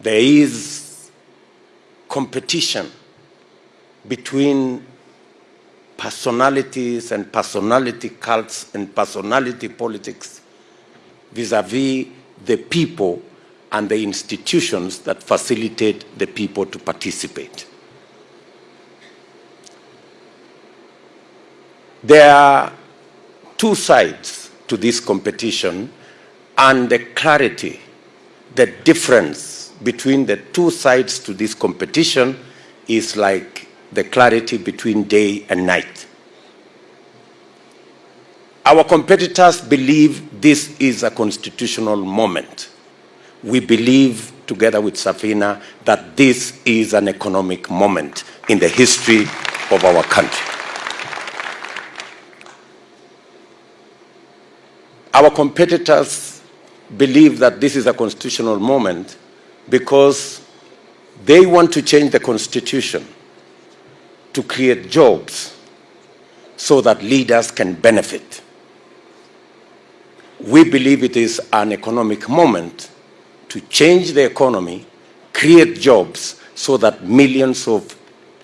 there is competition between personalities and personality cults and personality politics vis-a-vis the people and the institutions that facilitate the people to participate. There are two sides to this competition and the clarity, the difference between the two sides to this competition is like the clarity between day and night. Our competitors believe this is a constitutional moment. We believe, together with Safina, that this is an economic moment in the history of our country. Our competitors believe that this is a constitutional moment because they want to change the constitution to create jobs so that leaders can benefit. We believe it is an economic moment to change the economy, create jobs so that millions of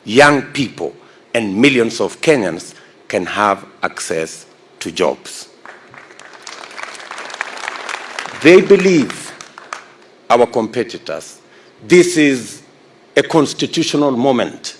young people and millions of Kenyans can have access to jobs. They believe, our competitors, this is a constitutional moment